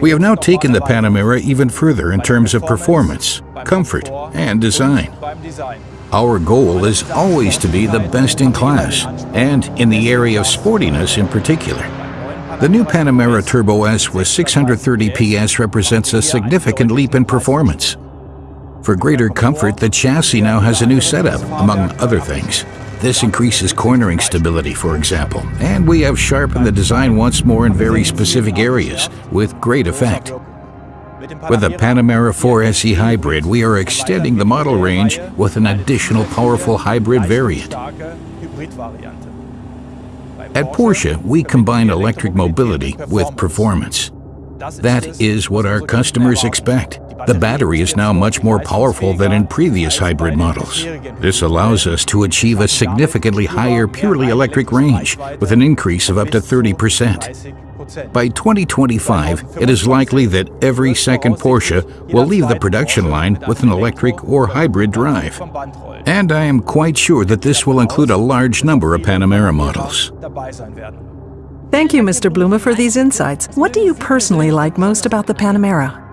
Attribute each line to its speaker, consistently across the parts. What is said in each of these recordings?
Speaker 1: We have now taken the Panamera even further in terms of performance, comfort, and design. Our goal is always to be the best in class, and in the area of sportiness in particular. The new Panamera Turbo S with 630 PS represents a significant leap in performance. For greater comfort, the chassis now has a new setup, among other things. This increases cornering stability, for example, and we have sharpened the design once more in very specific areas, with great effect. With the Panamera 4S E-Hybrid, we are extending the model range with an additional powerful hybrid variant. At Porsche, we combine electric mobility with performance. That is what our customers expect. The battery is now much more powerful than in previous hybrid models. This allows us to achieve a significantly higher purely electric range, with an increase of up to 30%. By 2025, it is likely that every second Porsche will leave the production line with an electric or hybrid drive. And I am quite sure that this will include a large number of Panamera models.
Speaker 2: Thank you, Mr. Blume, for these insights. What do you personally like most about the Panamera?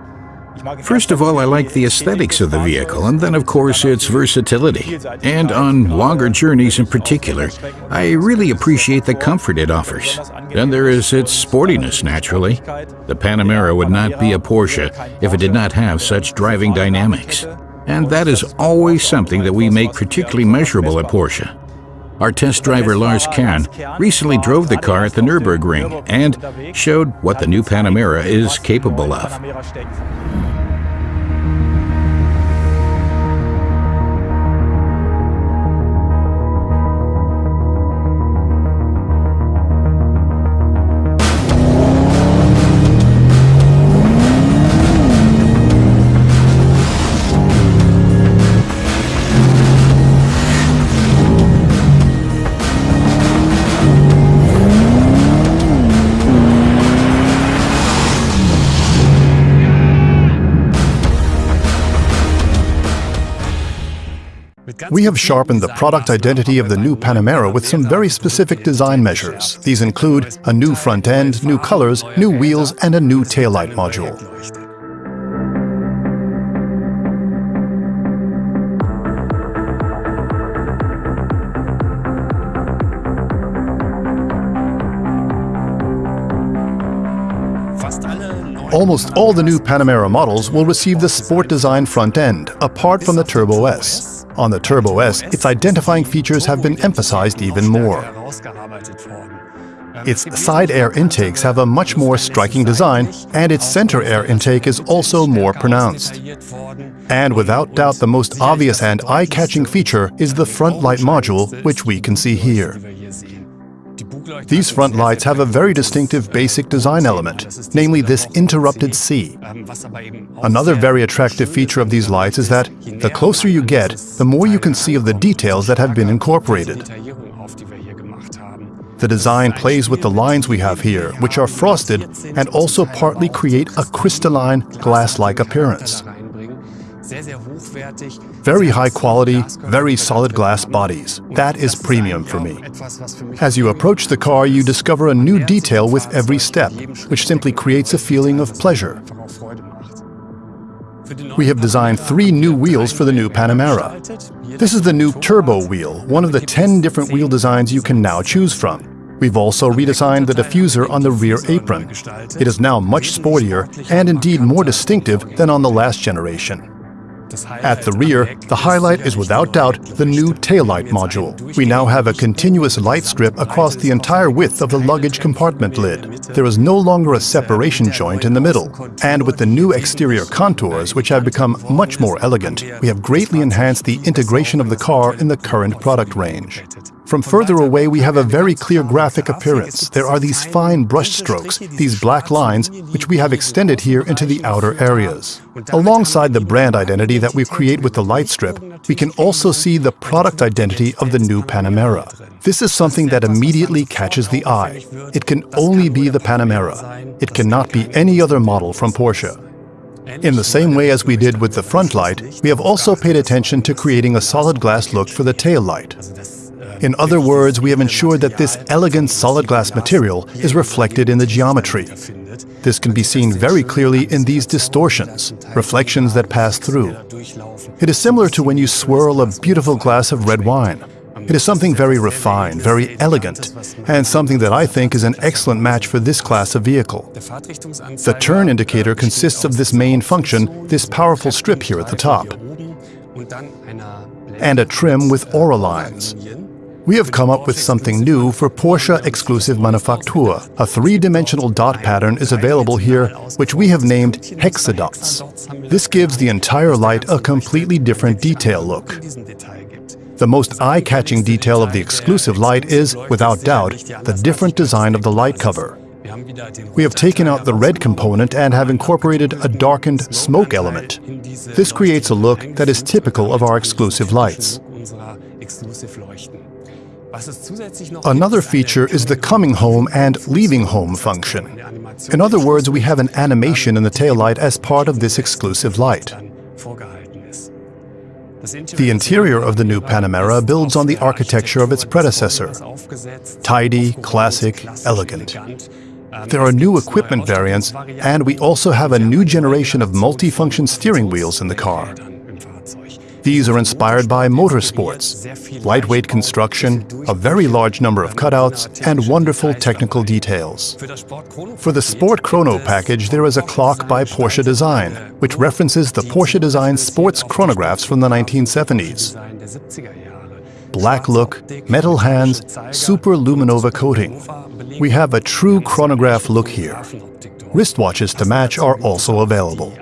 Speaker 1: First of all, I like the aesthetics of the vehicle, and then, of course, its versatility. And on longer journeys in particular, I really appreciate the comfort it offers. Then there is its sportiness, naturally. The Panamera would not be a Porsche if it did not have such driving dynamics. And that is always something that we make particularly measurable at Porsche. Our test driver Lars Kern recently drove the car at the Nürburgring and showed what the new Panamera is capable of.
Speaker 3: We have sharpened the product identity of the new Panamera with some very specific design measures. These include a new front end, new colors, new wheels, and a new taillight module. Almost all the new Panamera models will receive the Sport Design front end, apart from the Turbo S. On the Turbo S, its identifying features have been emphasized even more. Its side air intakes have a much more striking design, and its center air intake is also more pronounced. And without doubt the most obvious and eye-catching feature is the front light module, which we can see here. These front lights have a very distinctive basic design element, namely this interrupted C. Another very attractive feature of these lights is that the closer you get, the more you can see of the details that have been incorporated. The design plays with the lines we have here, which are frosted and also partly create a crystalline, glass-like appearance. Very high quality, very solid glass bodies. That is premium for me. As you approach the car, you discover a new detail with every step, which simply creates a feeling of pleasure. We have designed three new wheels for the new Panamera. This is the new Turbo wheel, one of the 10 different wheel designs you can now choose from. We've also redesigned the diffuser on the rear apron. It is now much sportier and indeed more distinctive than on the last generation. At the rear, the highlight is without doubt the new taillight module. We now have a continuous light strip across the entire width of the luggage compartment lid. There is no longer a separation joint in the middle. And with the new exterior contours, which have become much more elegant, we have greatly enhanced the integration of the car in the current product range. From further away, we have a very clear graphic appearance. There are these fine brush strokes, these black lines, which we have extended here into the outer areas. Alongside the brand identity that we create with the light strip, we can also see the product identity of the new Panamera. This is something that immediately catches the eye. It can only be the Panamera. It cannot be any other model from Porsche. In the same way as we did with the front light, we have also paid attention to creating a solid glass look for the tail light. In other words, we have ensured that this elegant solid glass material is reflected in the geometry. This can be seen very clearly in these distortions, reflections that pass through. It is similar to when you swirl a beautiful glass of red wine. It is something very refined, very elegant, and something that I think is an excellent match for this class of vehicle. The turn indicator consists of this main function, this powerful strip here at the top, and a trim with aura lines. We have come up with something new for Porsche Exclusive Manufaktur. A three-dimensional dot pattern is available here, which we have named hexadots. This gives the entire light a completely different detail look. The most eye-catching detail of the exclusive light is, without doubt, the different design of the light cover. We have taken out the red component and have incorporated a darkened smoke element. This creates a look that is typical of our exclusive lights. Another feature is the coming home and leaving home function. In other words, we have an animation in the taillight as part of this exclusive light. The interior of the new Panamera builds on the architecture of its predecessor. Tidy, classic, elegant. There are new equipment variants, and we also have a new generation of multifunction steering wheels in the car. These are inspired by motorsports, lightweight construction, a very large number of cutouts, and wonderful technical details. For the Sport Chrono package, there is a clock by Porsche Design, which references the Porsche Design sports chronographs from the 1970s. Black look, metal hands, super luminova coating. We have a true chronograph look here. Wristwatches to match are also available.